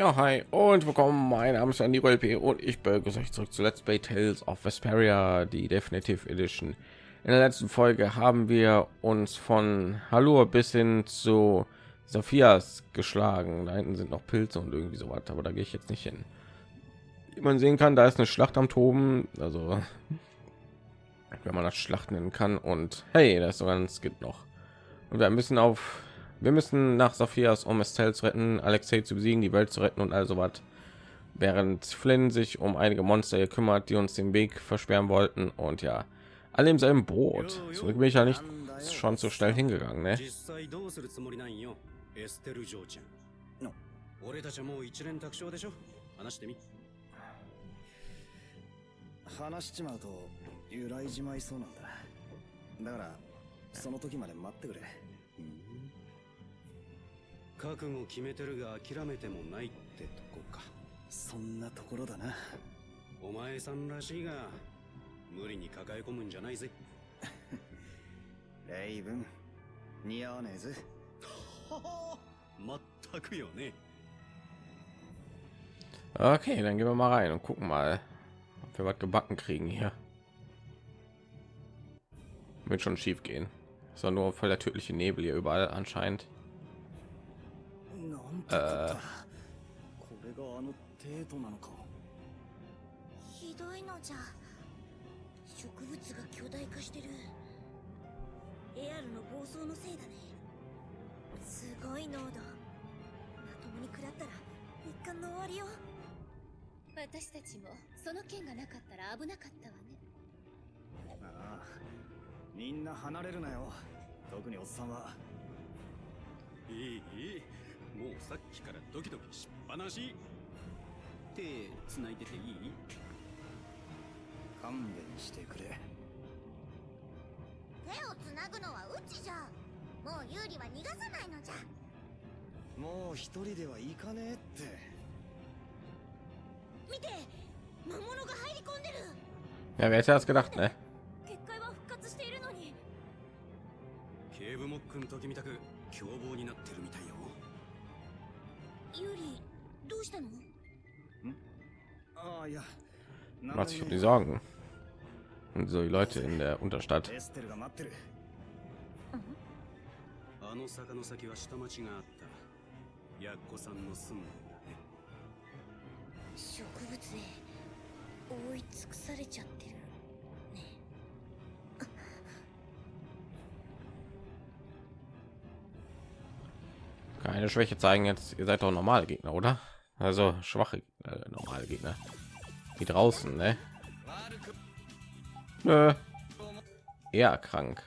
Ja, hi und willkommen. Mein Name ist Andy LP und ich begrüße euch zurück zu Let's Play Tales of Vesperia, die Definitive Edition. In der letzten Folge haben wir uns von Hallo bis hin zu Sophias geschlagen. Da hinten sind noch Pilze und irgendwie so was, aber da gehe ich jetzt nicht hin. Wie man sehen kann, da ist eine Schlacht am Toben, also wenn man das Schlacht nennen kann. Und hey, da ist sogar ein Skit noch. Und wir müssen auf wir müssen nach Sophias, um Estelle zu retten, Alexei zu besiegen, die Welt zu retten und also was. Während Flynn sich um einige Monster gekümmert, die uns den Weg versperren wollten und ja, alle im selben Boot. Zurück bin ich ja nicht schon so schnell hingegangen, ne? 俺たちはもう一連卓勝でしょ話してみ話しちまうと揺らいじまいそうなんだだからその時まで待ってくれ 覚悟決めてるが諦めてもないってとこかそんなところだなお前さんらしいが無理に抱え込むんじゃないぜレイブン似合わねえぜまったくよね Okay, dann gehen wir mal rein und gucken mal, ob wir was gebacken kriegen hier. Wird schon schief gehen. Ist doch nur voll der tödliche Nebel hier überall anscheinend. なんてこれがあの程度なのか。ひどいのじゃ。植物が巨大化してる。エアルの暴走のせいだね。すごい濃度。まともに食らったら一貫の終わりよ。私たちもその剣がなかったら危なかったわね。ああみんな離れるなよ。特におっさんは。いいいいいもうさっきからドキドキしっぱなし。手繋いでていい？勘弁してくれ。手をつなぐのはうちじゃもう有利は逃がさないのじゃ。もう一人では行かねえって。見て魔物が入り込んでる。Ja, wer hätte das gedacht, ne? 結界は復活しているのに。ケーブモックの時みたく凶暴になってるみたいよユリどうしたのああいや Macht sich um die Sorgen. Und so die Leute in der Unterstadt. エステルが待ってるあの坂の先は下町があったヤッコさんの住むんだね植物で覆い尽くされちゃってる Keine Schwäche zeigen jetzt. Ihr seid doch normale Gegner, oder? Also schwache äh, normale Gegner. Wie draußen, ne? Nö. Eher krank.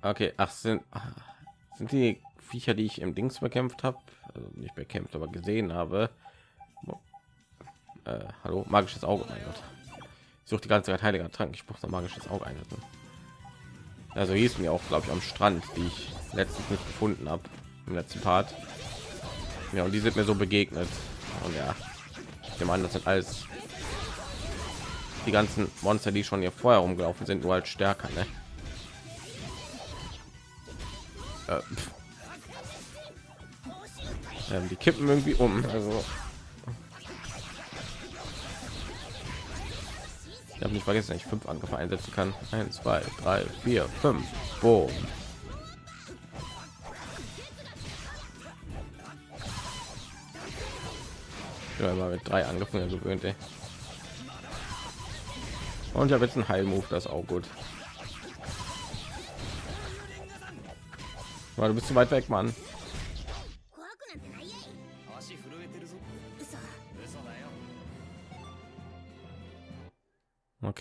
Okay, ach sind ah, sind die Viecher, die ich im Dings bekämpft habe, also nicht bekämpft, aber gesehen habe. Äh, hallo, magisches Auge, mein Gott. Ich suche die ganze Zeit heiliger Trank. Ich brauche ein magisches Auge einsetzen. Also hieß mir auch, glaube ich, am Strand, die ich letztens nicht gefunden habe im letzten Part. Ja, und die sind mir so begegnet. Und ja, ich an, das sind alles die ganzen Monster, die schon hier vorher rumgelaufen sind, nur halt stärker. Ne? Äh, ähm, die kippen irgendwie um. Also ich habe nicht vergessen, ich fünf Angriffe einsetzen kann. Eins, zwei, drei, vier, fünf. Boom. Ja, mit drei Angriffen ja gewöhnt. Und ich habe jetzt einen Heilmove, das ist auch gut. Weil du bist zu weit weg, Mann. てもう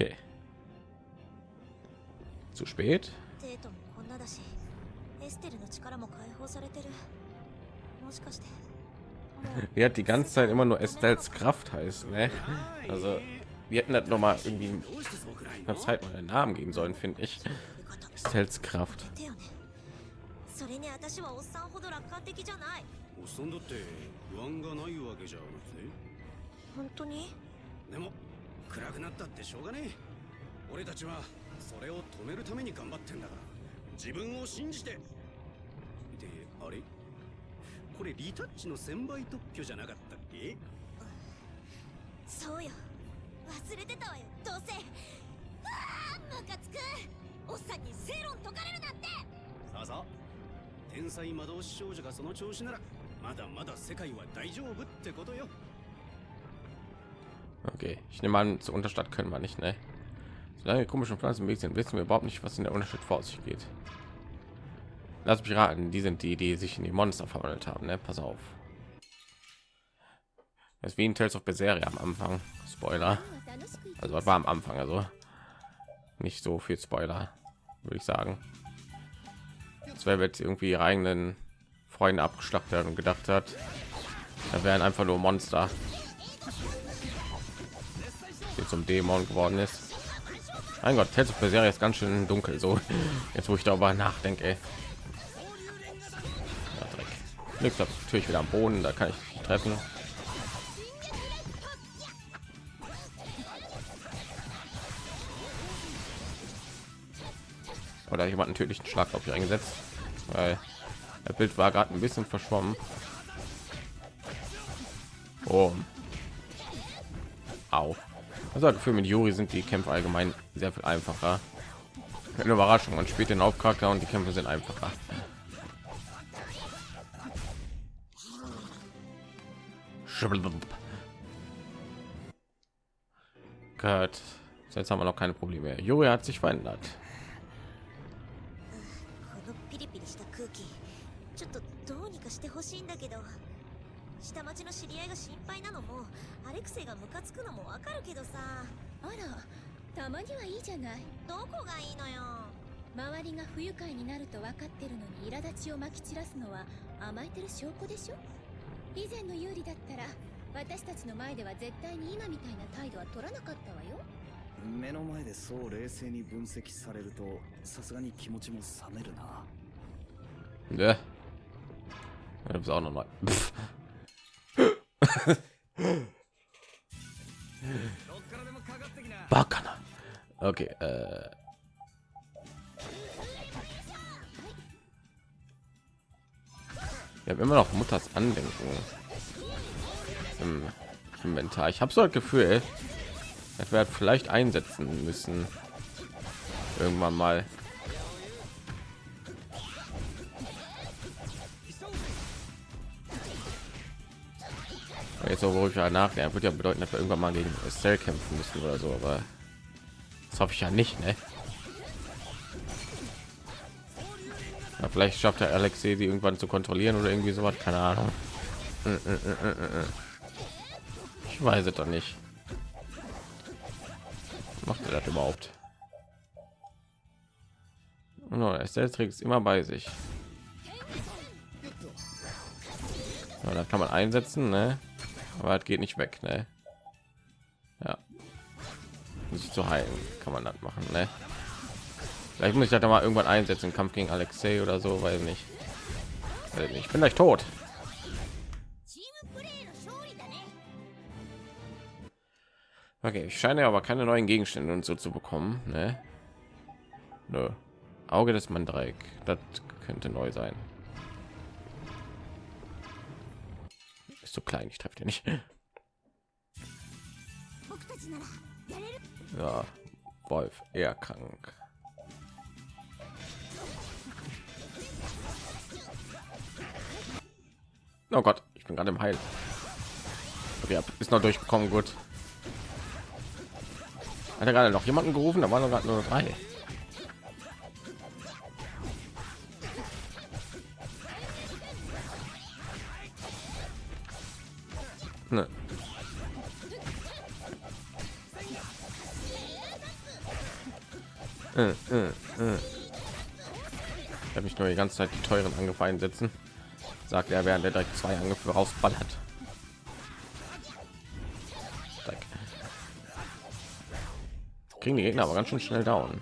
Die hat die ganze Zeit immer nur Estelles Kraft heißt, ne? Also wir hätten das noch mal irgendwie どうしてそうくらいの eine Zeit mal einen Namen geben sollen, finde ich. 呼び方 Estelles Kraft. 手よねそれに私はおっさんほど楽観的じゃないおっさんだって不安がないわけじゃなくて本当にでも 暗くなったってしょうがねえ。俺たちはそれを止めるために頑張ってんだから。自分を信じて。であれ？これリタッチの1000倍特許じゃなかったっけ？そうよ。忘れてたわよどうせ。ああムカつく。おっさんに正論解かれるなんて。さあさあ。天才魔導士少女がその調子ならまだまだ世界は大丈夫ってことよ Okay, ich nehme an, zur Unterstadt können wir nicht, ne? Solange komischen Pflanzen sind, wissen wir überhaupt nicht, was in der Unterstadt vor sich geht. Lass mich raten, die sind die, die sich in die Monster verwandelt haben, ne? Pass auf. Das ist wie in Tales of Berseria am Anfang. Spoiler. Also war am Anfang, also nicht so viel Spoiler, würde ich sagen. Das wäre jetzt irgendwie ihre eigenen Freunde abgeschlachtet und gedacht hat, da wären einfach nur Monster zum Dämon geworden ist. Mein Gott, Tales of Berseria ist ganz schön dunkel, so jetzt wo ich darüber nachdenke. Ja, Dreck. Liegt natürlich wieder am Boden, da kann ich treffen. oder jemand einen tödlichen Schlag auf ihr eingesetzt, weil das Bild war gerade ein bisschen verschwommen. Oh. Au. Also für mit Juri sind die Kämpfe allgemein sehr viel einfacher. Eine Überraschung, man spielt den Hauptcharakter und die Kämpfe sind einfacher. Gott, jetzt haben wir noch keine Probleme. Juri hat sich verändert. このピリピリした空気ちょっとどうにかしてほしいんだけど下町の知り合いが心配なの もアレクがムカつくのもわかるけどさ。あらたまにはいいじゃない。どこがいいのよ。周りが不愉快になると分かってるのに苛立ちをまき散らすのは甘えてる証拠でしょ？以前の有利だったら私たちの前では絶対に今みたいな態度は取らなかったわよ。目の前でそう冷静に分析されるとさすがに気持ちも冷めるな. Ja, du bist auch noch neu. Pff. どっからでもかかってきな Bakana. Okay, äh. Wir haben immer noch Mutters Andenken im Inventar. Ich habe so das Gefühl, dass wir vielleicht einsetzen müssen. Irgendwann mal. Jetzt so, wo ich ja nachdenke, wird ja bedeuten, dass wir irgendwann mal gegen Estelle kämpfen müssen oder so, aber das hoffe ich ja nicht, ne? Ja, vielleicht schafft der Alexei die irgendwann zu kontrollieren oder irgendwie sowas, keine Ahnung. Äh, äh, äh. Ich weiß es doch nicht. Macht er das überhaupt? No, Estelle trägt es immer bei sich. Ja, da kann man einsetzen, ne? aber es geht nicht weg ne? ja sich zu heilen kann man das machen ne? vielleicht muss ich da mal irgendwann einsetzen im kampf gegen alexei oder so weil nicht ich bin gleich tot okay ich scheine aber keine neuen gegenstände und so zu bekommen ne? Nö. auge des mandreik das könnte neu sein zu klein. Ich treffe dir nicht. Ja, Wolf, eher krank. Oh Gott, ich bin gerade im Heil. Okay, ist noch durchgekommen, gut. Hat er gerade noch jemanden gerufen? Da waren gerade nur drei. Ne. Äh, äh, äh. Ich habe mich nur die ganze Zeit die teuren Angriffe einsetzen. Sagt er, während er direkt zwei Angriffe rausballert. Kriegen die Gegner aber ganz schön schnell down.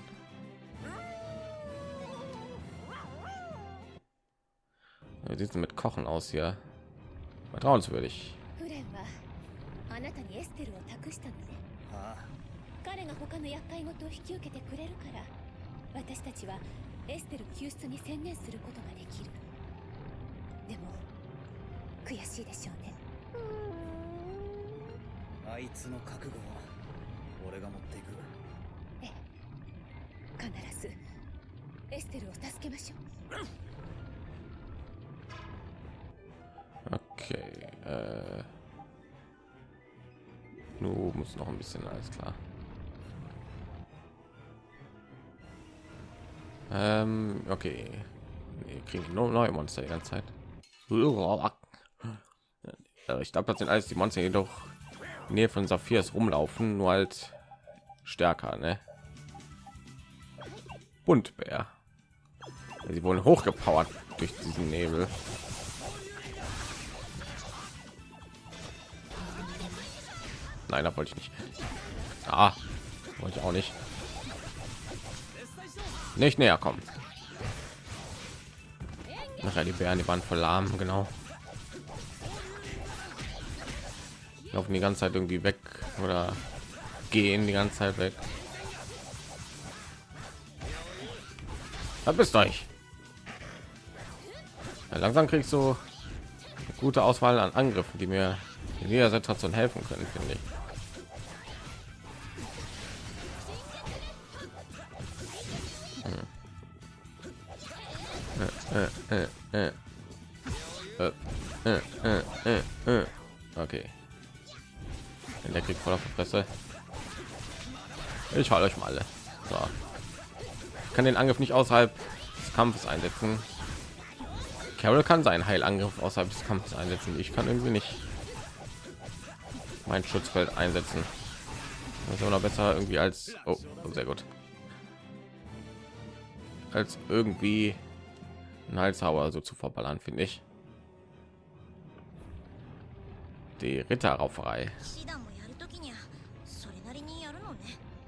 Wie sieht mit Kochen aus hier? Vertrauenswürdig. テルを託したのね。ああ彼が他の厄介事を引き受けてくれるから私たちはエステル救出に専念することができる。でも悔しいでしょうね。あいつの覚悟は俺が持っていく。ええ。必ずエステルを助けましょう。Okay. Du musst noch ein bisschen, alles klar. Ähm, okay. Wir kriegen nur neue Monster die ganze Zeit. Äh, Ich glaube, das sind alles die Monster, die doch Nähe von Saphirs rumlaufen, nur halt stärker, ne? Buntbär. Sie wurden hochgepowert durch diesen Nebel. Nein, da wollte ich nicht. Ah, wollte ich auch nicht. Nicht näher kommen. Nachher die Bären, die waren voll lahm, genau. Laufen die ganze Zeit irgendwie weg oder gehen die ganze Zeit weg. Da bist euch. Ja, langsam kriegst du gute Auswahl an Angriffen, die mir in jeder Situation helfen können, finde ich. Äh, äh, äh, äh, äh, äh, äh, äh. Okay. Der auf die Fresse. Ich halte euch mal alle. So. Ich kann den Angriff nicht außerhalb des Kampfes einsetzen. Carol kann seinen Heilangriff außerhalb des Kampfes einsetzen. Ich kann irgendwie nicht mein Schutzfeld einsetzen. Das ist aber noch besser irgendwie als oh, sehr gut als irgendwie ein Halshauer so zu verballern, finde ich. Die Ritterrauferei. 騎士団もやるときにはそれなりにやるのね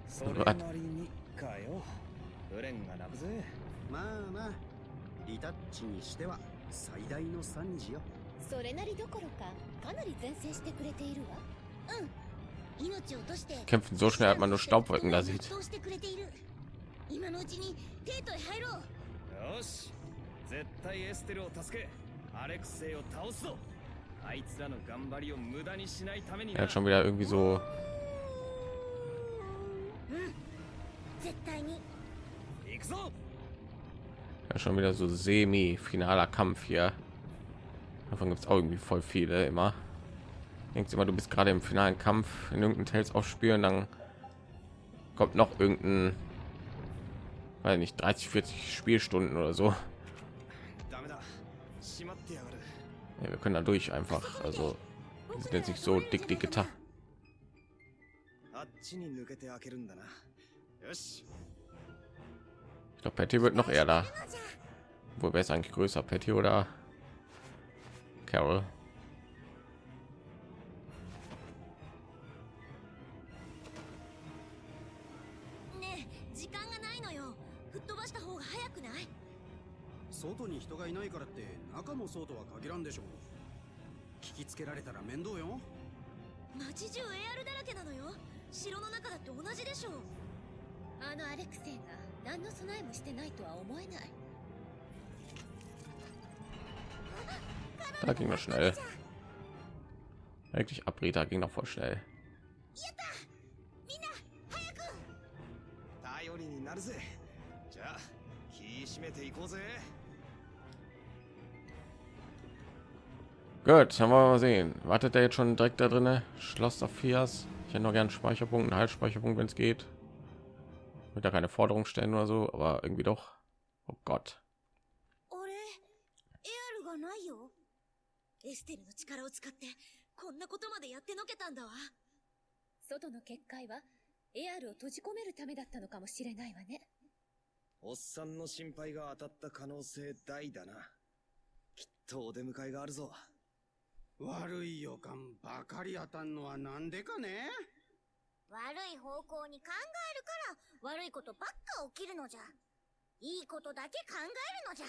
それなりにかよフレンが泣くぜまあまあリタッチにしては最大の惨事よそれなりどころかかなり前線してくれているわ命を落として Kämpfen so schnell, hat man nur Staubwolken da sieht. 絶対エステルを助けアレクセイを倒すぞあいつらの頑張りを無駄にしないために Er な hat schon wieder irgendwie so 絶対に行くぞ ja, schon wieder so semi finaler Kampf hier. Davon gibt es auch irgendwie voll viele immer. Denkst immer, du bist gerade im finalen Kampf in irgendeinem Tales aufspielen, dann kommt noch irgendein, weiß nicht, 30, 40 Spielstunden oder so. Ja, wir können da durch einfach. Also sind jetzt nicht so dick, die getan. Ich glaube, Patty wird noch eher da. Wo wäre es eigentlich größer, Patty oder Carol? 中もそうとは限らんでしょ聞きつけられたら面倒よ。街中 AR だらけなのよ。城の中だって同じでしょあのアレクセイが何の備えもしてないとは思えない。Da ging das schnell. Eigentlich Abrita ging noch voll schnell. 頼 Gut, dann wir mal sehen. Wartet er jetzt schon direkt da drinne? Schloss Sophias. Ich hätte noch gern Speicherpunkt, einen Halsspeicherpunkt, wenn es geht. Mit da keine Forderung stellen oder so, aber irgendwie doch. Oh Gott. 悪い予感ばかり当たんのはなんでかね？悪い方向に考えるから悪いことばっか起きるのじゃ。いいことだけ考えるのじゃ。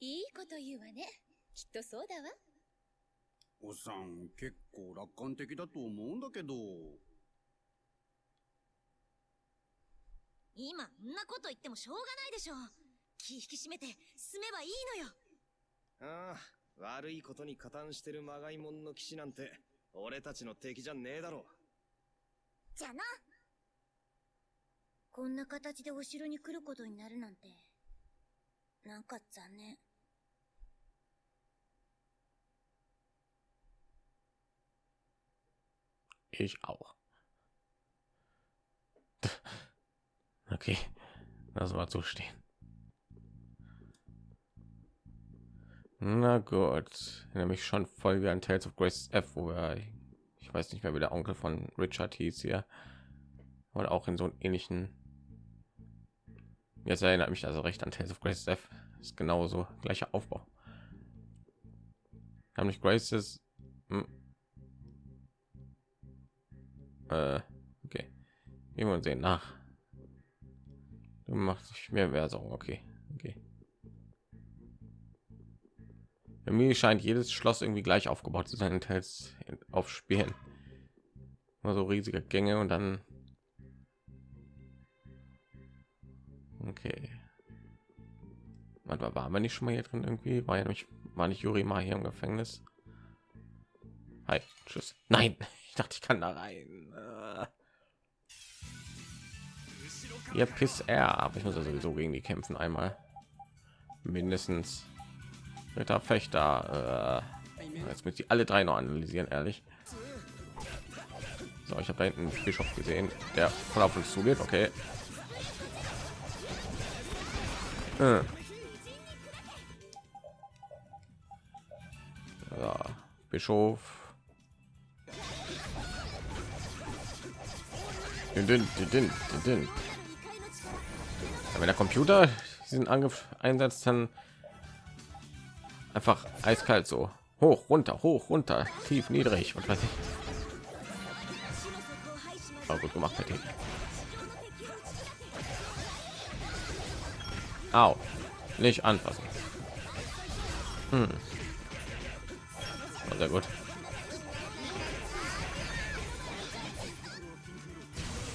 いいこと言うわね。きっとそうだわ。おっさん結構楽観的だと思うんだけど。今んなこと言ってもしょうがないでしょ。気引き締めて進めばいいのよ。ああ悪いことに加担してるまがいもんの騎士なんて俺たちの敵じゃねえだろ。じゃな。こんな形でお城に来ることになるなんてなんか残念「Ich auch. Okay, lass mal so Na gut, nämlich schon voll wie ein Tales of Grace F, wo er, ich weiß nicht mehr, wie der Onkel von Richard hieß hier, oder auch in so einen ähnlichen. Jetzt erinnert mich also recht an Tales of Grace F, ist genauso gleicher Aufbau. Haben nicht Graces. Hm. Äh, okay. Gehen wir sehen nach. Du machst mehr Version, okay. Mich scheint jedes Schloss irgendwie gleich aufgebaut zu sein, teils auf Spielen. Nur so riesige Gänge und dann. Okay. Manchmal waren wir nicht schon mal hier drin irgendwie? War ja nicht, war nicht Juri mal hier im Gefängnis? Hi, tschüss. Nein, ich dachte, ich kann da rein. Äh. Ihr Piss er, aber ich muss ja sowieso gegen die kämpfen einmal. Mindestens. Ritter Fechter. Äh, jetzt müssen die alle drei noch analysieren, ehrlich. So, ich habe da hinten Bischof gesehen, der voll auf uns zugeht. Okay. Äh. Ja, Bischof. Wenn der Computer diesen Angriff einsetzt, dann einfach eiskalt so. Hoch runter hoch runter. Tief niedrig und weiß ich war gut gemacht hätte Au. nicht anfassen. Hm. Sehr gut.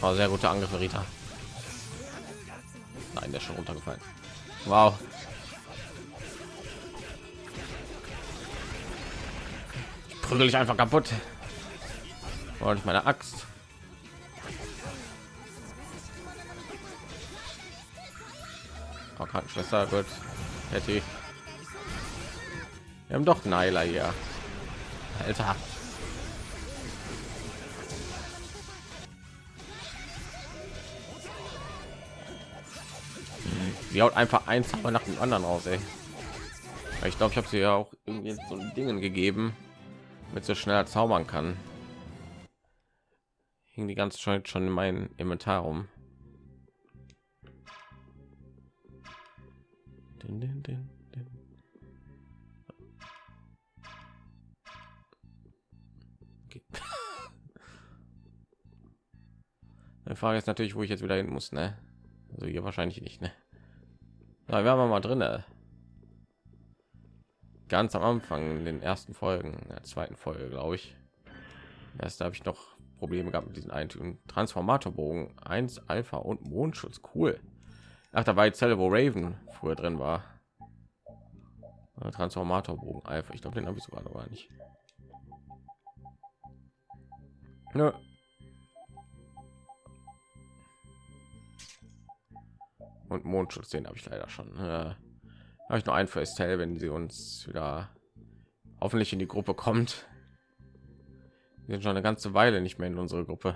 War sehr gute Angriffe Rita. Nein der ist schon runtergefallen. Wow prügel ich einfach kaputt. Und meine axt. Oh, krankenschwester gut. Patty. wir haben doch Nyla hier. Alter. Sie haut einfach eins nach dem anderen aus ey. ich glaube ich habe sie ja auch irgendwie so dingen gegeben mit so schneller zaubern kann hing die ganze Zeit schon in meinem Inventar rum din, din, din, din. Okay. Die Frage ist natürlich, wo ich jetzt wieder hin muss, ne? Also hier wahrscheinlich nicht, ne? Werden wir mal drin. Ne? Ganz am Anfang in den ersten Folgen, der zweiten Folge, glaube ich. Erst habe ich noch Probleme gehabt mit diesen Eintüren. Transformatorbogen 1 Alpha und Mondschutz, cool. Ach, da war die Zelle, wo Raven früher drin war. Äh, Transformatorbogen Alpha, ich glaube, den habe ich sogar noch gar nicht. Nö. Und Mondschutz, den habe ich leider schon. Habe ich noch ein First Tell, wenn sie uns wieder hoffentlich in die Gruppe kommt. Wir sind schon eine ganze Weile nicht mehr in unsere Gruppe.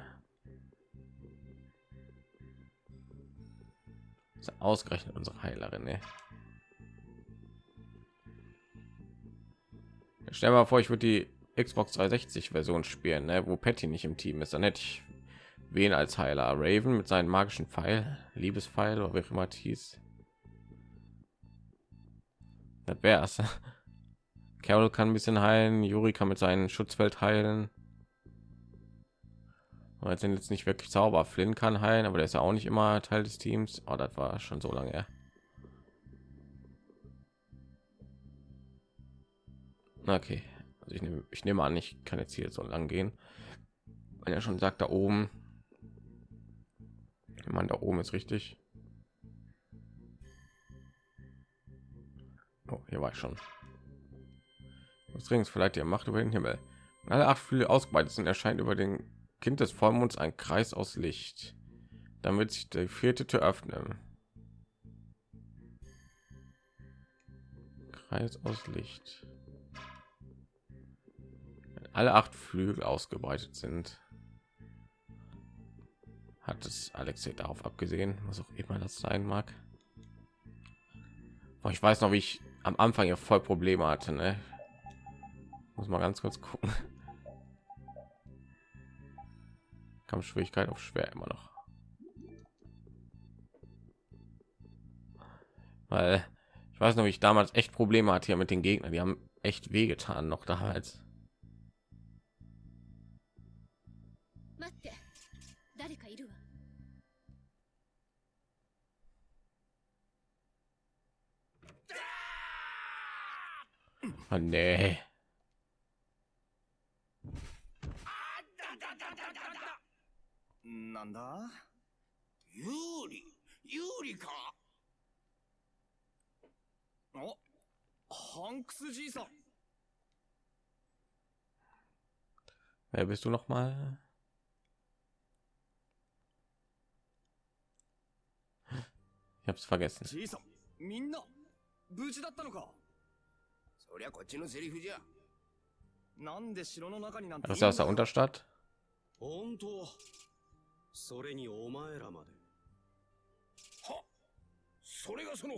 ausgerechnet unsere Heilerin. Ne? Stell mal vor, ich würde die Xbox 360 Version spielen, ne? wo Patty nicht im Team ist. Dann hätte ich wen als Heiler? Raven mit seinen magischen Pfeil, Liebespfeil oder wie immer hieß. Das wär's. Carol kann ein bisschen heilen, Juri kann mit seinem Schutzfeld heilen. Und sind jetzt nicht wirklich Zauber. Flynn kann heilen, aber der ist ja auch nicht immer Teil des Teams. Oh, das war schon so lange. Okay, also ich nehme, ich nehme an, ich kann jetzt hier so lang gehen. Wenn er schon sagt, da oben, man da oben ist richtig. Oh, hier war ich schon. des Rings verleiht ihr Macht über den Himmel. Wenn alle acht Flügel ausgebreitet sind, erscheint über den Kind des Vollmonds ein Kreis aus Licht, damit sich die vierte Tür öffnen. Kreis aus Licht. Wenn alle acht Flügel ausgebreitet sind, hat es Alexei darauf abgesehen, was auch immer das sein mag. Ich weiß noch, wie ich am Anfang ja voll Probleme hatte. Ne? Muss mal ganz kurz gucken. Kampfschwierigkeit auf schwer immer noch. Weil ich weiß noch, ich damals echt Probleme hatte hier mit den Gegnern. Die haben echt wehgetan noch damals. Oh, nee. なんだ有利有利かおハンクスじいさん Wer bist du noch mal? Ich hab's vergessen. じいさんみんな無事だったのか Das ist aus der Unterstadt. 本当？それにお前らまで。はそれがその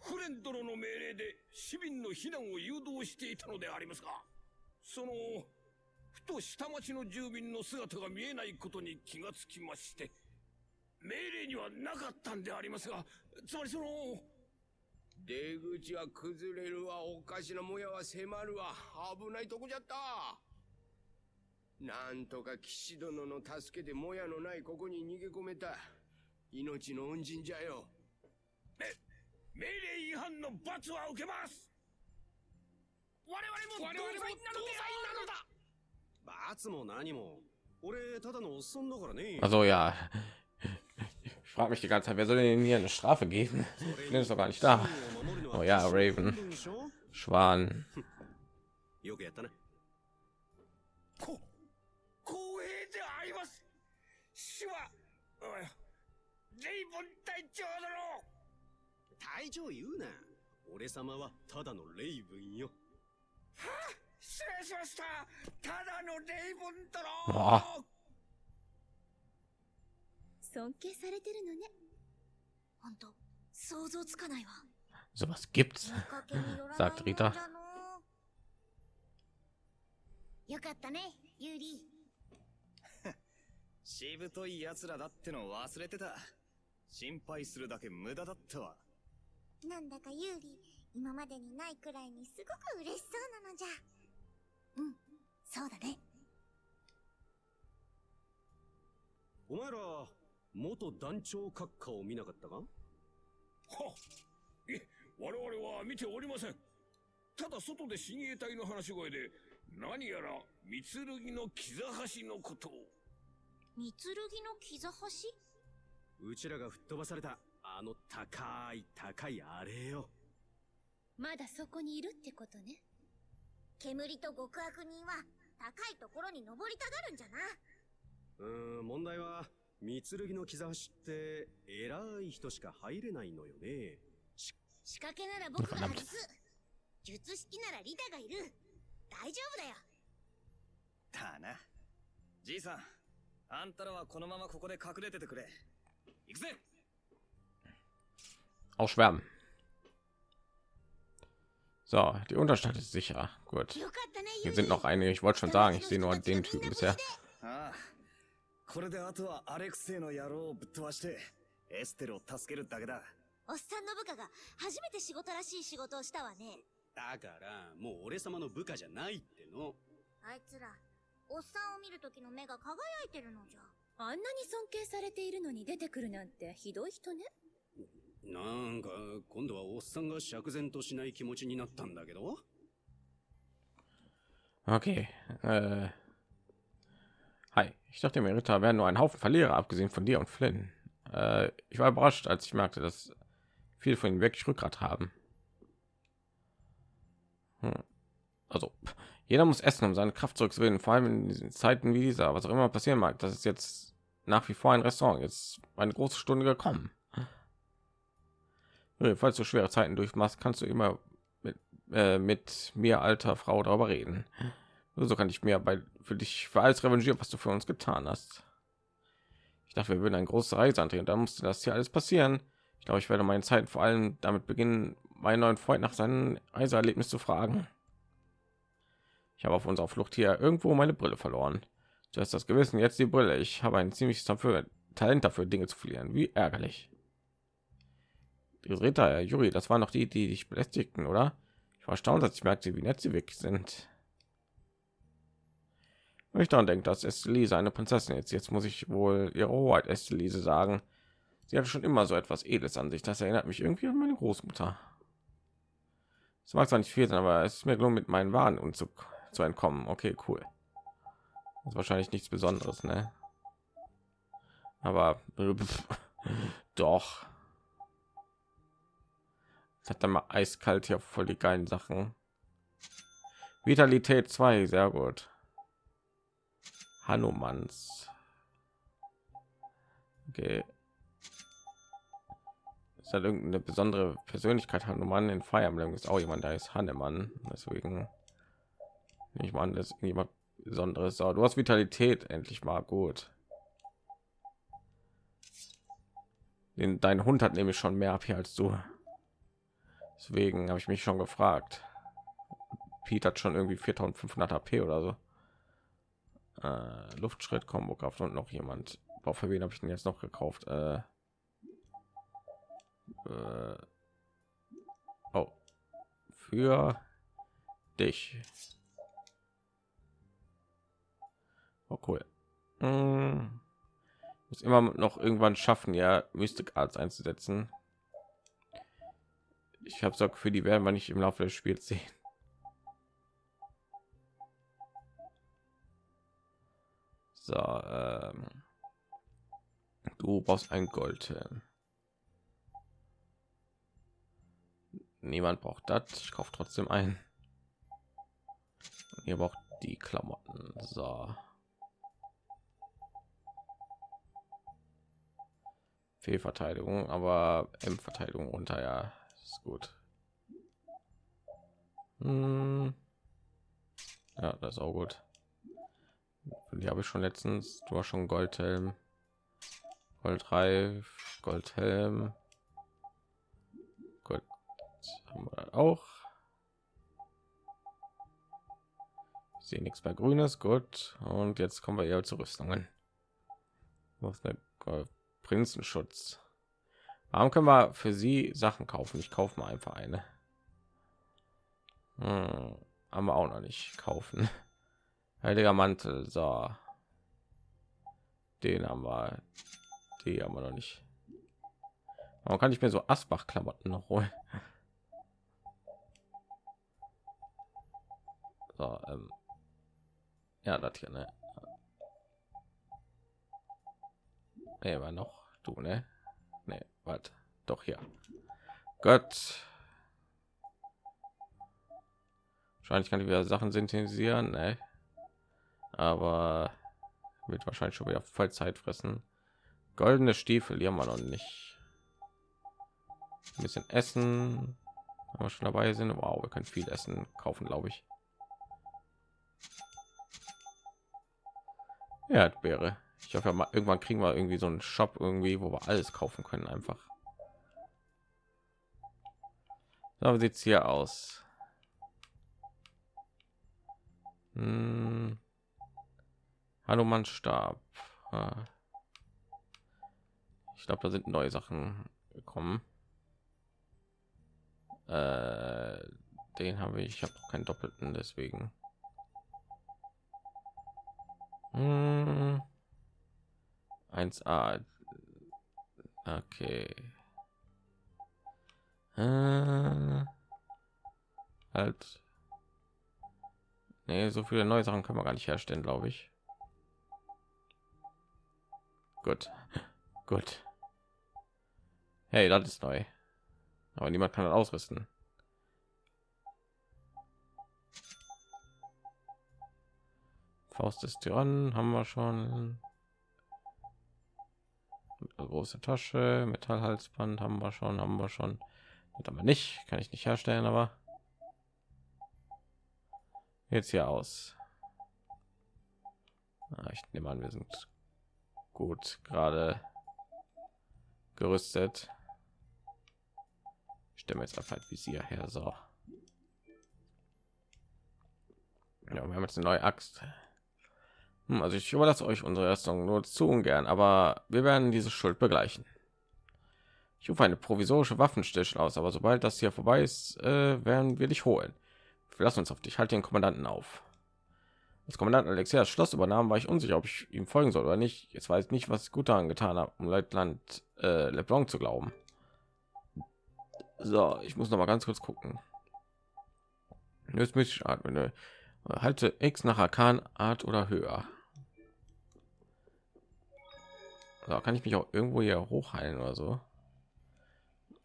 フレン殿の命令で市民の避難を誘導していたのでありますか？そのふと下町の住民の姿が見えないことに気がつきまして。命令にはなかったんでありますがつまりその出口は崩れるわおかしなもやは迫るわ。危ないとこじゃった。なんとか騎士殿の助けでもやのないここに逃げ込めた。命の恩人じゃよ。め命令違反の罰は受けます。我々も我々も同罪なのだ。罰も何も。俺ただのおっさんだからね。Also ja. Ich frage mich die ganze Zeit, wer soll denn hier eine Strafe geben? Ich bin doch gar nicht da. Oh ja, Raven. Schwan. よ尊敬されてるのね。本当想像つかないわ。Sowas gibt's. けによらない Sagt よかったねユーリしぶとい奴らだっての忘れてた心配するだけ無駄だったわなんだかユーリ今までにないくらいにすごく嬉しそうなのじゃ。うんそうだね。お前ら元団長閣下を見なかったか？はいえ我々は見ておりません。ただ外で親衛隊の話し声で何やら三剣の木座橋のことを。三剣の木座橋うちらが吹っ飛ばされたあの高い高いあれよ。まだそこにいるってことね。煙と極悪人は高いところに登りたがるんじゃな。うーん問題は三剣の木座橋って偉い人しか入れないのよね仕掛けなら僕が外す術式ならリタがいる大丈夫だよだなじいさんあんたらはこのままここで隠れててくれ行くぜ Ausschwärmen. So, die Unterstadt ist sicher. Gut. よかったね Hier sind noch einige. Ich wollte schon sagen, ich sehe nur den Typen bisher. これであとはアレクセイの野郎をぶっ飛ばしてエステルを助けるだけだ。おっさんの部下が初めて仕事らしい仕事をしたわね。だからもう俺様の部下じゃないっての。あいつらおっさんを見る時の目が輝いてるのじゃ。あんなに尊敬されているのに出てくるなんてひどい人ね。なんか今度はおっさんが釈然としない気持ちになったんだけど。Okay. Äh. Hi. Ich dachte mir, Ritter wären nur ein Haufen Verlierer, abgesehen von dir und Flynn. Äh, ich war überrascht, als ich merkte, dass viele von ihnen wirklich Rückgrat haben. Hm. Also jeder muss essen, um seine Kraft zurückzugewinnen. Vor allem in diesen Zeiten wie dieser, was auch immer passieren mag. Das ist jetzt nach wie vor ein Restaurant. Jetzt eine große Stunde gekommen. Falls du schwere Zeiten durchmachst, kannst du immer mit, äh, mit mir, alter Frau, darüber reden. So kann ich mir bei für dich für alles revanchieren, was du für uns getan hast. Ich dachte, wir würden eine große Reise antreten. Dann musste das hier alles passieren. Ich glaube, ich werde meine Zeit vor allem damit beginnen, meinen neuen Freund nach seinem Reiseerlebnis zu fragen. Ich habe auf unserer Flucht hier irgendwo meine Brille verloren. Du hast das Gewissen, jetzt die Brille. Ich habe ein ziemliches dafür, Talent dafür, Dinge zu verlieren. Wie ärgerlich. Die Ritter, Juri, das waren noch die, die dich belästigten, oder? Ich war erstaunt, dass ich merkte, wie nett sie weg sind. Ich dann denkt, dass Estelise eine Prinzessin jetzt. Jetzt muss ich wohl ihre Hoheit Estelise sagen. Sie hatte schon immer so etwas Edles an sich. Das erinnert mich irgendwie an meine Großmutter. Es mag zwar nicht viel sein, aber es ist mir gelungen, mit meinen Waren und zu, entkommen. Okay, cool. Das ist wahrscheinlich nichts Besonderes, ne? Aber doch. Es hat dann mal eiskalt hier voll die geilen Sachen. Vitalität 2, sehr gut. Hanumans. Okay. Ist halt irgendeine besondere Persönlichkeit Hanuman in Fire Emblem ist auch jemand, da ist Hannemann. Deswegen ich meine, das ist jemand Besonderes. So, du hast Vitalität endlich mal gut. Den, dein Hund hat nämlich schon mehr AP als du. Deswegen habe ich mich schon gefragt. Pete hat schon irgendwie 4500 AP oder so äh, Luftschritt Combo Kraft und noch jemand. Boah, für wen habe ich denn jetzt noch gekauft? Äh, äh, oh, für dich. Oh, cool. Hm. Muss immer noch irgendwann schaffen, ja, Mystic Arts einzusetzen. Ich habe so für die werden wir nicht im Laufe des Spiels sehen. So, ähm, du brauchst ein Gold. Niemand braucht das. Ich kaufe trotzdem ein. Ihr braucht die Klamotten. So. Fehlverteidigung, aber M-Verteidigung runter, ja, ist gut. Hm. Ja, das ist auch gut die habe ich schon letztens. Du hast schon goldhelm. Gold reif goldhelm. Gut. Haben wir auch. Ich sehe nichts mehr grünes. Gut. Und jetzt kommen wir eher zu rüstungen. Was prinzenschutz? Warum können wir für sie sachen kaufen? Ich kaufe mal einfach eine. Hm, haben wir auch noch nicht. Kaufen Heiliger Mantel, so. Den haben wir. Die haben wir noch nicht. Warum kann ich mir so Asbach-Klamotten noch holen? So, ähm. Ja, das hier, ne? Nee, war noch du, ne? Nee, was? Doch hier. Gott. Wahrscheinlich kann ich wieder Sachen synthetisieren, ne? Aber wird wahrscheinlich schon wieder voll Zeit fressen. Goldene Stiefel, hier haben wir noch nicht. Ein bisschen Essen, wenn wir schon dabei sind. Wow, wir können viel Essen kaufen, glaube ich. Wäre. Ich hoffe, mal irgendwann kriegen wir irgendwie so einen Shop irgendwie, wo wir alles kaufen können, einfach. So sieht es hier aus. Hm. Hanuman starb. Ah. Ich glaube, da sind neue Sachen gekommen. Äh, den habe ich. Ich habe keinen doppelten, deswegen. Hm. 1a. Okay. Äh, halt. Nee, so viele neue Sachen können wir gar nicht herstellen, glaube ich. Gut. Gut. Hey, das ist neu. Aber niemand kann das ausrüsten. Faust des Tyrannen haben wir schon. Große Tasche, Metallhalsband haben wir schon, haben wir schon. Das aber nicht, kann ich nicht herstellen, aber jetzt hier aus. Ah, ich nehme an, wir sind gut gerade gerüstet. Ich stelle jetzt einfach ein Visier her, so. Ja, wir haben jetzt eine neue Axt. Hm, also ich überlasse euch unsere Rüstung nur zu ungern, aber wir werden diese Schuld begleichen. Ich rufe eine provisorische Waffenstillstand aus, aber sobald das hier vorbei ist, äh, werden wir dich holen. Wir lassen uns auf dich. Halt den Kommandanten auf. Als Kommandant Alexia das Schloss übernahm, war ich unsicher, ob ich ihm folgen soll oder nicht. Jetzt weiß ich nicht, was ich gut daran getan habe, um Leutnant äh, Leblanc zu glauben. So, ich muss noch mal ganz kurz gucken. Jetzt muss ich atmen. Halte X nach Arkan Art oder höher. So, kann ich mich auch irgendwo hier hochheilen oder so?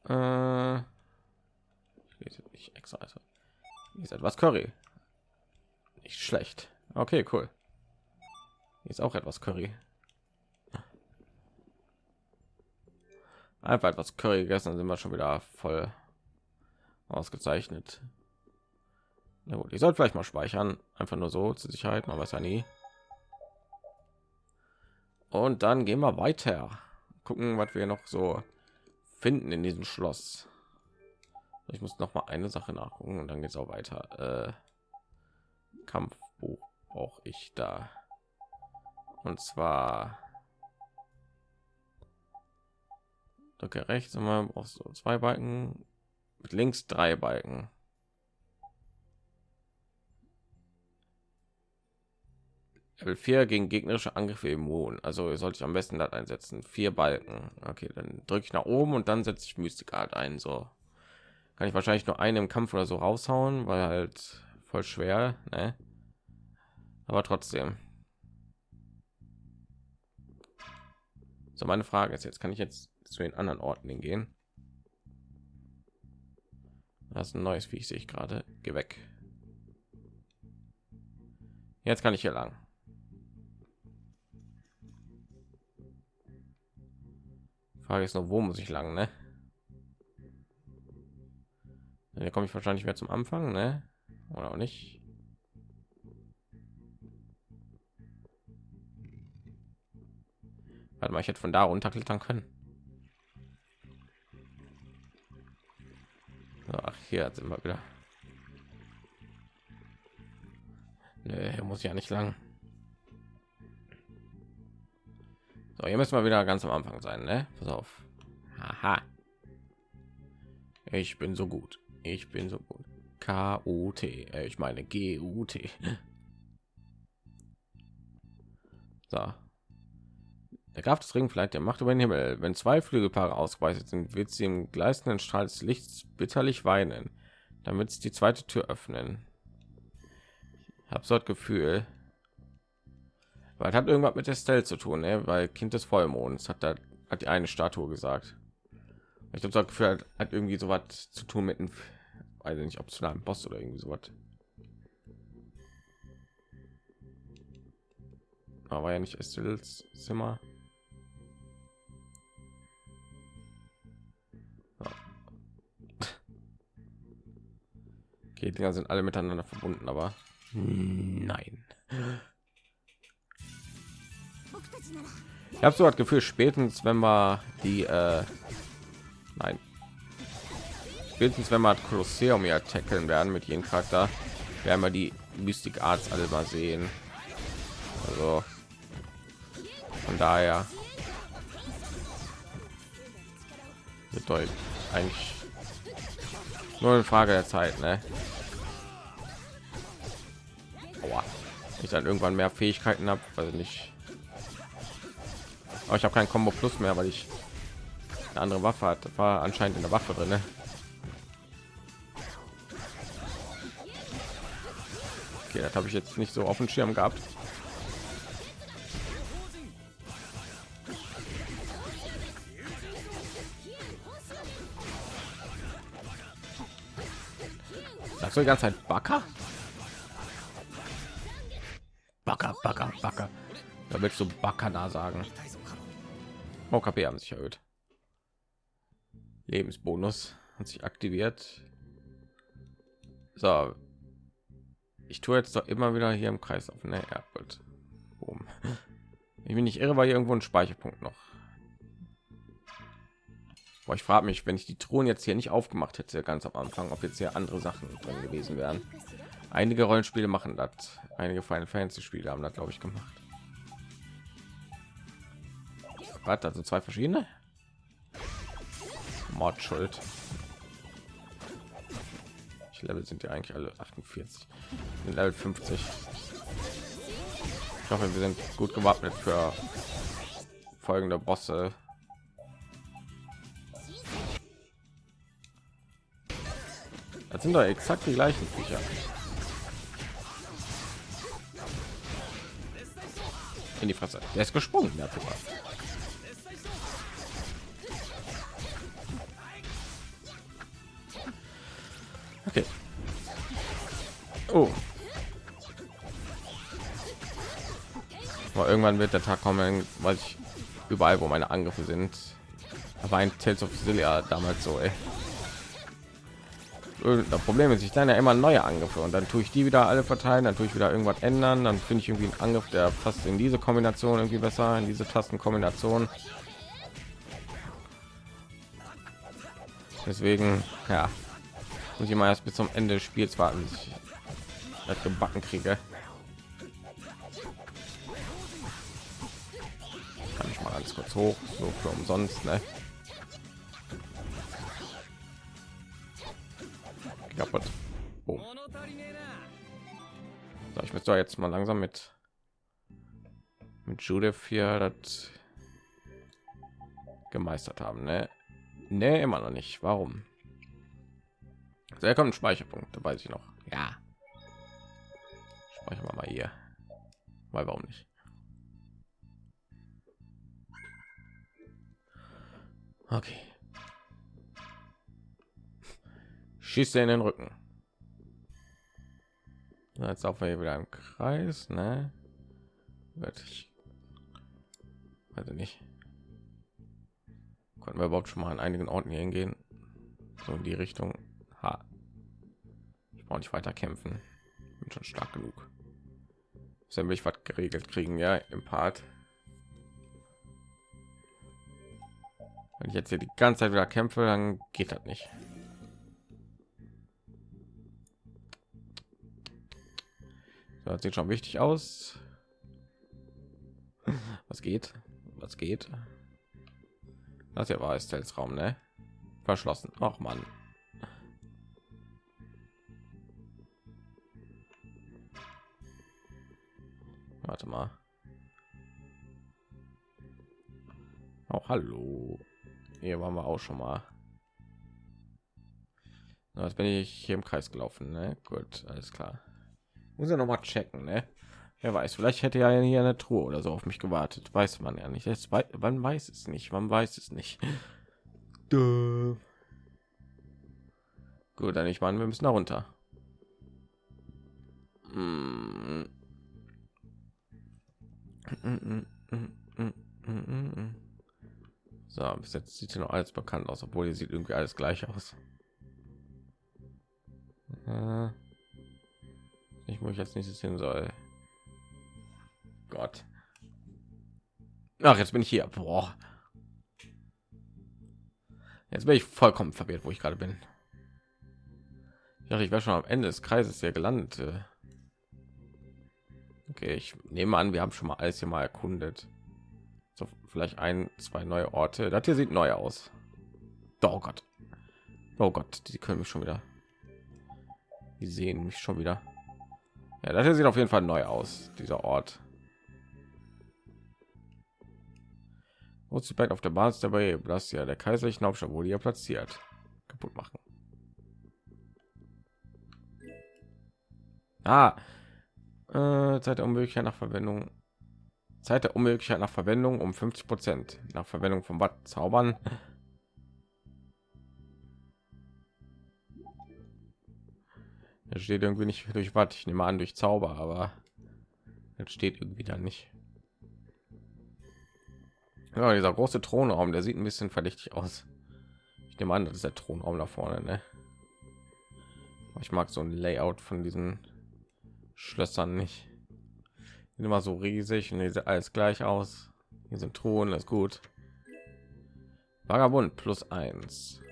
Äh, ich extra. Also, ist etwas Curry. Nicht schlecht. Okay, cool. Ist auch etwas Curry. Einfach etwas Curry gegessen, dann sind wir schon wieder voll ausgezeichnet. Na gut, ich sollte vielleicht mal speichern, einfach nur so zur Sicherheit, man weiß ja nie. Und dann gehen wir weiter, gucken, was wir noch so finden in diesem Schloss. Ich muss noch mal eine Sache nachgucken und dann geht es auch weiter. Äh, Kampfbuch brauche ich da. Und zwar drücke rechts immer auf so zwei Balken, mit links drei Balken. Level 4 gegen gegnerische Angriffe immun. Also sollte ich am besten das einsetzen. Vier Balken. Okay, dann drücke ich nach oben und dann setze ich Mystikart ein. So kann ich wahrscheinlich nur einen im Kampf oder so raushauen, weil halt voll schwer. Ne? Aber trotzdem. So meine Frage ist jetzt, kann ich jetzt zu den anderen Orten gehen? Das ist ein neues Viech, sehe ich gerade. Geh weg. Jetzt kann ich hier lang. Frage ist nur, wo muss ich lang, ne? Hier komme ich wahrscheinlich mehr zum Anfang, ne? Oder auch nicht. Warte mal, ich hätte von da runterklettern können. Ach, hier sind wir wieder. Nee, muss ja nicht lang. So, hier müssen wir wieder ganz am Anfang sein, ne? Pass auf. Aha. Ich bin so gut. Ich bin so gut. K U T. Äh, ich meine G U T. So. Der Graf des Ringfleit der Macht über den Himmel. Wenn zwei Flügelpaare ausgeweitet sind, wird sie im gleißenden Strahl des Lichts bitterlich weinen, damit sie die zweite Tür öffnen. Ich habe so das Gefühl, weil hat irgendwas mit der Stelle zu tun, ne? weil Kind des Vollmonds hat da hat die eine Statue gesagt. Ich glaube, das Gefühl hat, hat irgendwie so was zu tun mit einem, weiß nicht, ob zu einem Boss oder irgendwie so was. Aber ja nicht Estils Zimmer. Okay, Dinger sind alle miteinander verbunden, aber nein. Ich habe so das Gefühl, spätestens wenn wir die, äh, nein, spätestens wenn wir Kolosseum ja tackeln werden mit jedem Charakter, werden wir die Mystik Arts alle mal sehen. Also von daher bedeutet eigentlich nur eine Frage der Zeit, ne? Aua. Ich dann irgendwann mehr Fähigkeiten habe, weil nicht aber ich habe kein Combo Plus mehr, weil ich eine andere Waffe hat. War anscheinend in der Waffe drin. Ne? Okay, das habe ich jetzt nicht so auf dem Schirm gehabt. Du die ganze Zeit Backer? Backer, Backer. willst du Bakana sagen? Oh, KP haben sich erhöht. Lebensbonus hat sich aktiviert. So. Ich tue jetzt doch immer wieder hier im Kreis auf. Ne, ja, gut. Ich bin nicht irre, weil hier irgendwo ein Speicherpunkt noch. Boah, ich frage mich, wenn ich die Thron jetzt hier nicht aufgemacht hätte, ganz am Anfang, ob jetzt hier andere Sachen drin gewesen wären. Einige Rollenspiele machen das. Einige Final Fantasy Spiele haben das, glaube ich, gemacht. Was, also zwei verschiedene? Mordschuld. Ich Level sind ja eigentlich alle 48. Level 50. Ich hoffe, wir sind gut gewappnet für folgende Bosse. Das sind doch exakt die gleichen Viecher. In die Fresse. Der ist gesprungen, der Puma. Okay. Oh. Aber irgendwann wird der Tag kommen, weil ich überall, wo meine Angriffe sind. Aber ein Tales of Cilia damals so, ey. Das Problem ist, ich dann ja immer neue Angriffe und dann tue ich die wieder alle verteilen, dann tue ich wieder irgendwas ändern, dann finde ich irgendwie einen Angriff, der passt in diese Kombination irgendwie besser, in diese Tastenkombination. Deswegen, ja, muss ich mal erst bis zum Ende des Spiels warten, bis ich das gebacken kriege. Kann ich mal alles kurz hoch, so für umsonst, ne? Kaputt. Oh. So, ich müsste jetzt mal langsam mit mit Judith hier das gemeistert haben, ne? Ne, immer noch nicht. Warum? Sehr kommt ein Speicherpunkt, da weiß ich noch. Ja. Speichern wir mal hier. Weil warum nicht? Okay. Schießt in den Rücken. Jetzt auch wieder im Kreis, ne? Wird ich weiß nicht. Konnten wir überhaupt schon mal an einigen Orten hier hingehen? So in die Richtung. Ha. Ich brauche nicht weiter kämpfen. Bin schon stark genug. Dann will ich was geregelt kriegen, ja, im Part. Wenn ich jetzt hier die ganze Zeit wieder kämpfe, dann geht das nicht. Das sieht schon wichtig aus. Was geht? Was geht? Das hier war es Raum, ne? Verschlossen. Ach man. Warte mal. Auch oh, hallo. Hier waren wir auch schon mal. Jetzt bin ich hier im Kreis gelaufen, ne? Gut, alles klar. Muss ja noch mal checken, ne? Wer weiß, vielleicht hätte ja hier eine Truhe oder so auf mich gewartet. Weiß man ja nicht. Jetzt weiß, man weiß es nicht. Man weiß es nicht. Duh. Gut, dann ich meine, wir müssen da runter. So, bis jetzt sieht hier noch alles bekannt aus, obwohl hier sieht irgendwie alles gleich aus. Äh ich ich jetzt nächstes hin soll. Gott. Ach, jetzt bin ich hier. Boah. Jetzt bin ich vollkommen verwirrt, wo ich gerade bin. Ich ich wäre schon am Ende des Kreises hier gelandet. Okay, ich nehme an, wir haben schon mal alles hier mal erkundet. So, vielleicht ein, zwei neue Orte. Das hier sieht neu aus. Oh Gott. Oh Gott, die können mich schon wieder. Die sehen mich schon wieder. Ja, das hier sieht auf jeden Fall neu aus, dieser Ort. Back auf der Basis dabei, das ja der kaiserlichen Hauptstadt wurde ja platziert. Kaputt machen. Ah, äh, Zeit der Unmöglichkeit nach Verwendung. Zeit der Unmöglichkeit nach Verwendung um 50 Prozent nach Verwendung von Watt zaubern. Da steht irgendwie nicht durch was. Ich nehme an durch Zauber, aber das steht irgendwie dann nicht. Ja, dieser große Thronraum, der sieht ein bisschen verdächtig aus. Ich nehme an, das ist der Thronraum da vorne. Ne? Ich mag so ein Layout von diesen Schlössern nicht. Sind immer so riesig und sieht alles gleich aus. Hier sind Thron, das ist gut. Vagabund plus eins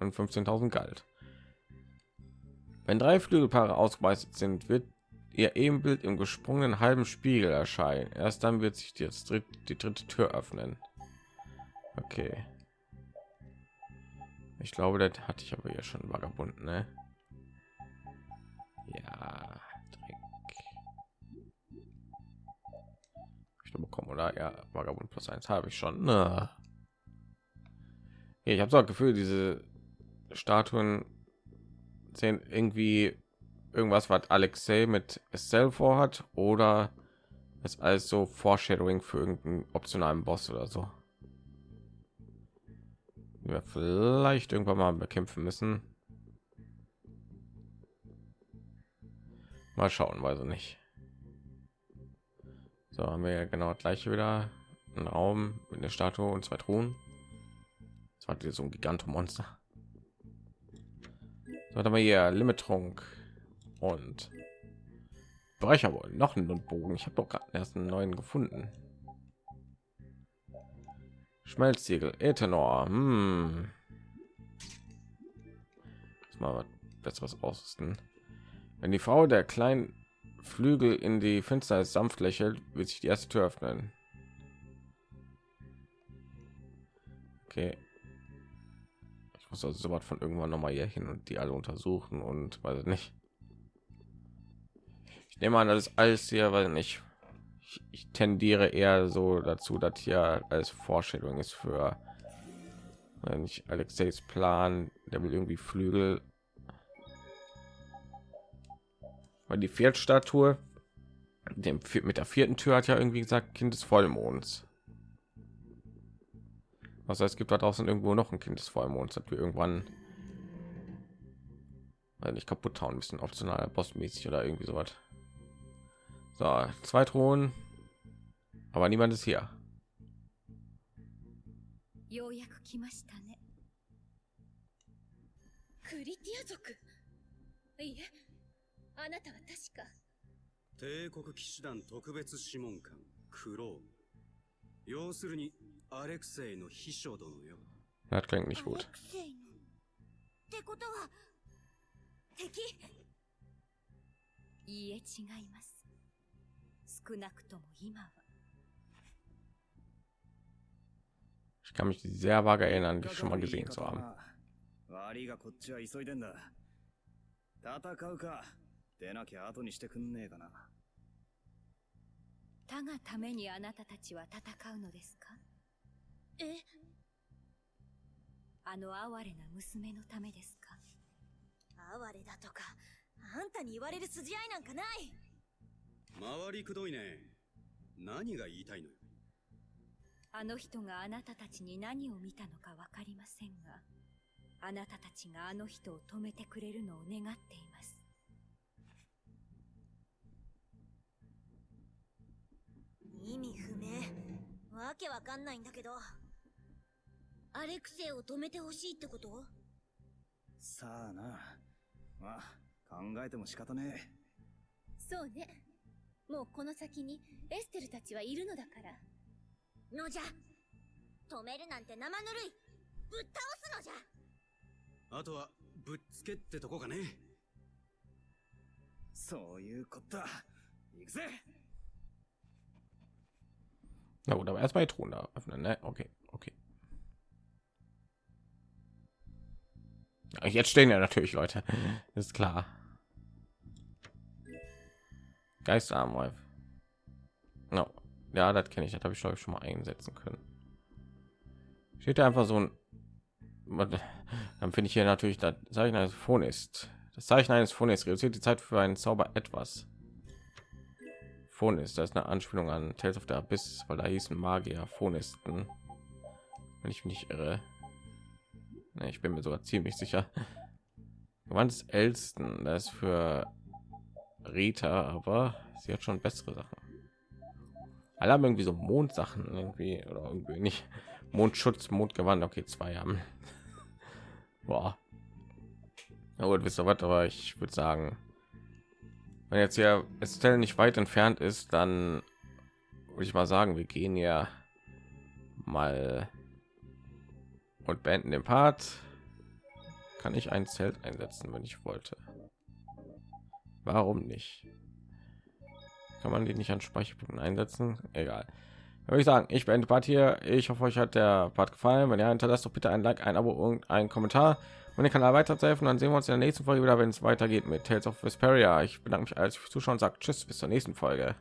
und 15.000 Galt. Wenn drei Flügelpaare ausgeweitet sind, wird ihr Ebenbild im gesprungenen halben Spiegel erscheinen. Erst dann wird sich jetzt die dritte Tür öffnen. Okay. Ich glaube, das hatte ich aber ja schon Vagabund, ne? Ja, Dreck. Ich bekommen oder ja, Vagabund plus eins habe ich schon. Ja, ich habe so ein Gefühl, diese Statuen sehen irgendwie irgendwas, was Alexei mit Estelle vorhat oder ist alles so Foreshadowing für irgendeinen optionalen Boss oder so. Wir vielleicht irgendwann mal bekämpfen müssen. Mal schauen, weiß ich nicht. So haben wir ja genau gleich wieder einen Raum mit einer Statue und zwei Truhen. Das war so ein Gigantomonster. So haben wir hier Limittrunk und Brecher wohl noch einen Bogen. Ich habe doch gerade erst einen neuen gefunden. Schmelzsiegel, Ethanol. Hm. Mal was besseres ausrüsten. Wenn die Frau der kleinen Flügel in die Finsternis sanft lächelt, wird sich die erste Tür öffnen. Okay. Ich muss also so was von irgendwann noch mal hier hin und die alle untersuchen und weiß nicht. Ich nehme an, das ist alles hier, weil nicht. Ich, ich tendiere eher so dazu, dass hier als Vorstellung ist für wenn ich Alexeis Plan, der will irgendwie Flügel weil die Viertstatue dem mit der vierten Tür hat ja irgendwie gesagt Kind des Vollmonds. Was heißt, es gibt da draußen irgendwo noch ein Kind des Vollmonds, das wir irgendwann weil nicht kaputt hauen müssen, optional bossmäßig oder irgendwie so was. So, zwei Thronen, aber niemand ist hier. ようやく来ましたねクリティア族いえあなたは確か帝国騎士団特別諮問官クローム要するに アレクセイの秘書殿よ。Das klingt nicht アレ gut. クセイのってことは敵？いいえ違います。少なくとも今は。Ich kann mich sehr vage erinnern, dich schon mal gesehen zu haben. 悪いがこっちは急いでんだ。戦うか。出なきゃ後にしてくんねえかな。他がためにあなたたちは戦うのですか？え？あの哀れな娘のためですか？哀れだとかあんたに言われる筋合いなんかない！回りくどいね。何が言いたいのよ。あの人があなたたちに何を見たのかわかりませんがあなたたちがあの人を止めてくれるのを願っています。意味不明。わけわかんないんだけどアレクセイを止めてほしいってこと？さあな。まあ考えても仕方ねえ。そうね。もうこの先にエステルたちはいるのだから。のじゃ。止めるなんて生ぬるい。ぶっ倒すのじゃ。あとはぶっつけってとこかね。そういうことだ行くぜ。Na gut, aber erstmal die Truhen da öffnen, ne? Okay, okay. Jetzt stehen ja natürlich Leute, ist klar. Geisterarmreif. No. Ja, das kenne ich. Das habe ich glaube ich schon mal einsetzen können. Steht da einfach so ein. Dann finde ich hier natürlich das Zeichen eines Phon ist. Das Zeichen eines Phon ist reduziert die Zeit für einen Zauber etwas. Phon ist das ist eine Anspielung an Tales of the Abyss, weil da hießen Magier Phonisten. Wenn ich mich nicht irre. Ne, ich bin mir sogar ziemlich sicher. Gewand des Ältesten, das ist für Rita, aber sie hat schon bessere Sachen. Alle haben irgendwie so Mondsachen irgendwie oder irgendwie nicht. Mondschutz, Mondgewand, okay, zwei haben. Boah. Na gut, wisst ihr was, aber ich würde sagen, wenn jetzt hier Estelle nicht weit entfernt ist, dann würde ich mal sagen, wir gehen ja mal und beenden den Part. Kann ich ein Zelt einsetzen, wenn ich wollte? Warum nicht? Kann man die nicht an Speicherpunkten einsetzen? Egal. Würde ich sagen, ich beende Part hier. Ich hoffe, euch hat der Part gefallen. Wenn ja, hinterlasst doch bitte ein Like, ein Abo und einen Kommentar. Und den Kanal weiterzuhelfen, dann sehen wir uns in der nächsten Folge wieder, wenn es weitergeht mit Tales of Vesperia. Ich bedanke mich als fürs Zuschauen und sage Tschüss, bis zur nächsten Folge.